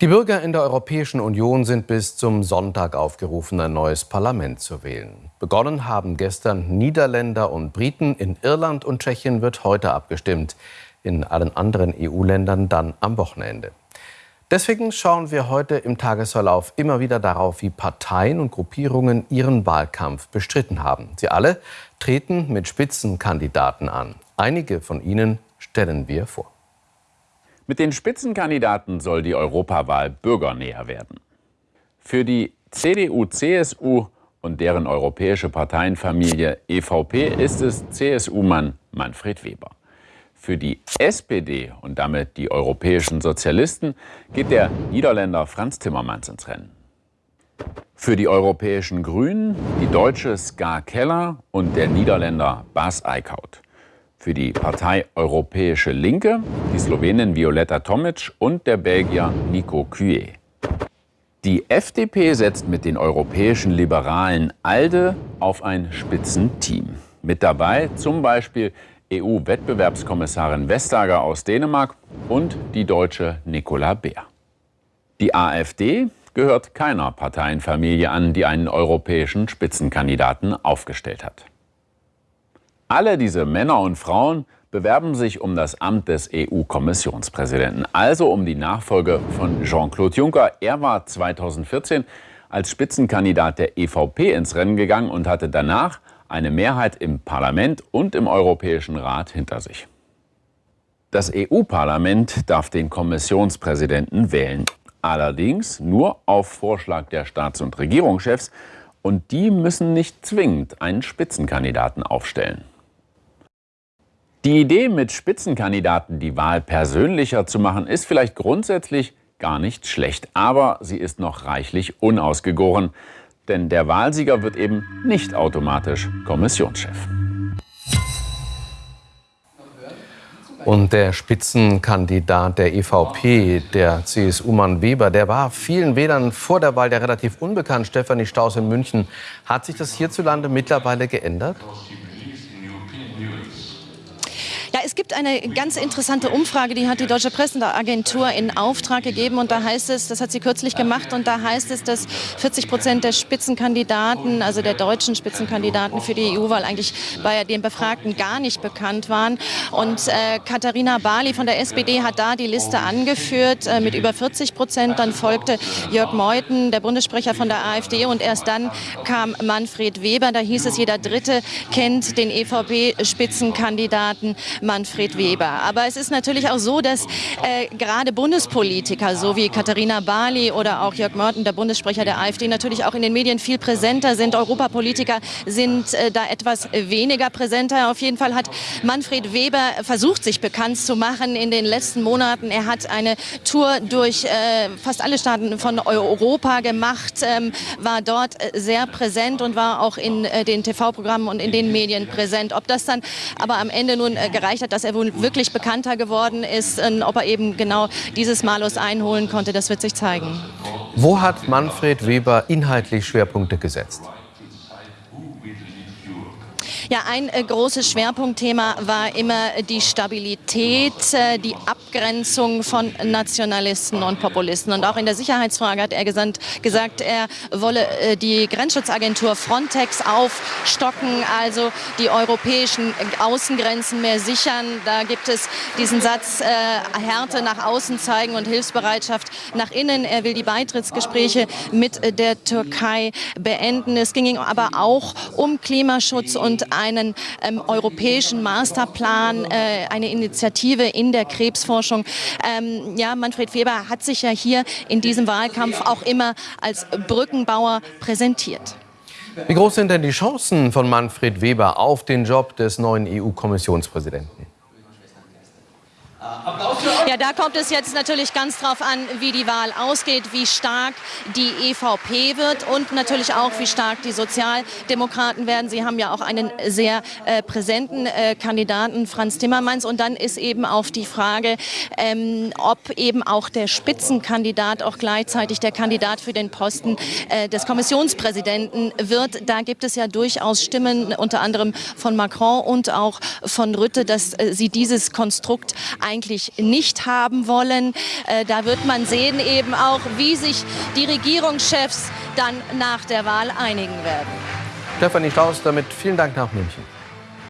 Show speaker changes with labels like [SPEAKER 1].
[SPEAKER 1] Die Bürger in der Europäischen Union sind bis zum Sonntag aufgerufen, ein neues Parlament zu wählen. Begonnen haben gestern Niederländer und Briten. In Irland und Tschechien wird heute abgestimmt. In allen anderen EU-Ländern dann am Wochenende. Deswegen schauen wir heute im Tagesverlauf immer wieder darauf, wie Parteien und Gruppierungen ihren Wahlkampf bestritten haben. Sie alle treten mit Spitzenkandidaten an. Einige von ihnen stellen wir vor.
[SPEAKER 2] Mit den Spitzenkandidaten soll die Europawahl bürgernäher werden. Für die CDU-CSU und deren europäische Parteienfamilie EVP ist es CSU-Mann Manfred Weber. Für die SPD und damit die europäischen Sozialisten geht der Niederländer Franz Timmermans ins Rennen. Für die europäischen Grünen die deutsche Ska Keller und der Niederländer Bas Eickhout. Für die Partei Europäische Linke die Slowenin Violeta Tomic und der Belgier Nico Cuet. Die FDP setzt mit den europäischen Liberalen ALDE auf ein Spitzenteam. Mit dabei zum Beispiel EU-Wettbewerbskommissarin Vestager aus Dänemark und die deutsche Nicola Beer. Die AfD gehört keiner Parteienfamilie an, die einen europäischen Spitzenkandidaten aufgestellt hat. Alle diese Männer und Frauen bewerben sich um das Amt des EU-Kommissionspräsidenten, also um die Nachfolge von Jean-Claude Juncker. Er war 2014 als Spitzenkandidat der EVP ins Rennen gegangen und hatte danach eine Mehrheit im Parlament und im Europäischen Rat hinter sich. Das EU-Parlament darf den Kommissionspräsidenten wählen, allerdings nur auf Vorschlag der Staats- und Regierungschefs, und die müssen nicht zwingend einen Spitzenkandidaten aufstellen. Die Idee, mit Spitzenkandidaten die Wahl persönlicher zu machen, ist vielleicht grundsätzlich gar nicht schlecht. Aber sie ist noch reichlich unausgegoren. Denn der Wahlsieger wird eben nicht automatisch Kommissionschef.
[SPEAKER 1] Und der Spitzenkandidat der EVP, der CSU-Mann Weber, der war vielen Wählern vor der Wahl ja relativ unbekannt. Stefanie Staus in München. Hat sich das hierzulande mittlerweile geändert?
[SPEAKER 3] Ja, es gibt eine ganz interessante Umfrage, die hat die Deutsche Presseagentur in Auftrag gegeben und da heißt es, das hat sie kürzlich gemacht und da heißt es, dass 40 Prozent der Spitzenkandidaten, also der deutschen Spitzenkandidaten für die EU-Wahl eigentlich bei den Befragten gar nicht bekannt waren. Und äh, Katharina Barley von der SPD hat da die Liste angeführt äh, mit über 40 Prozent, dann folgte Jörg Meuthen, der Bundessprecher von der AfD und erst dann kam Manfred Weber, da hieß es, jeder Dritte kennt den EVP-Spitzenkandidaten Manfred Weber. Aber es ist natürlich auch so, dass äh, gerade Bundespolitiker, so wie Katharina Barley oder auch Jörg Mörten, der Bundessprecher der AfD, natürlich auch in den Medien viel präsenter sind. Europapolitiker sind äh, da etwas weniger präsenter. Auf jeden Fall hat Manfred Weber versucht, sich bekannt zu machen in den letzten Monaten. Er hat eine Tour durch äh, fast alle Staaten von Europa gemacht, ähm, war dort äh, sehr präsent und war auch in äh, den TV-Programmen und in den Medien präsent. Ob das dann aber am Ende nun äh, gereicht hat, dass er wohl wirklich bekannter geworden ist. Und ob er eben genau dieses Malus einholen konnte, das wird sich zeigen.
[SPEAKER 1] Wo hat Manfred Weber inhaltlich Schwerpunkte gesetzt?
[SPEAKER 3] Ja, ein äh, großes Schwerpunktthema war immer die Stabilität, äh, die Abgrenzung von Nationalisten und Populisten. Und auch in der Sicherheitsfrage hat er gesandt, gesagt, er wolle äh, die Grenzschutzagentur Frontex aufstocken, also die europäischen Außengrenzen mehr sichern. Da gibt es diesen Satz, äh, Härte nach außen zeigen und Hilfsbereitschaft nach innen. Er will die Beitrittsgespräche mit der Türkei beenden. Es ging aber auch um Klimaschutz und einen ähm, europäischen Masterplan, äh, eine Initiative in der Krebsforschung. Ähm, ja, Manfred Weber hat sich ja hier in diesem Wahlkampf auch immer als Brückenbauer präsentiert.
[SPEAKER 1] Wie groß sind denn die Chancen von Manfred Weber auf den Job des neuen EU-Kommissionspräsidenten?
[SPEAKER 3] Ja, da kommt es jetzt natürlich ganz drauf an, wie die Wahl ausgeht, wie stark die EVP wird und natürlich auch, wie stark die Sozialdemokraten werden. Sie haben ja auch einen sehr äh, präsenten äh, Kandidaten, Franz Timmermans. Und dann ist eben auf die Frage, ähm, ob eben auch der Spitzenkandidat auch gleichzeitig der Kandidat für den Posten äh, des Kommissionspräsidenten wird. Da gibt es ja durchaus Stimmen, unter anderem von Macron und auch von Rütte, dass äh, sie dieses Konstrukt eigentlich nicht nicht haben wollen. Äh, da wird man sehen eben auch, wie sich die Regierungschefs dann nach der Wahl einigen werden.
[SPEAKER 1] Stefanie Strauß, damit vielen Dank nach München.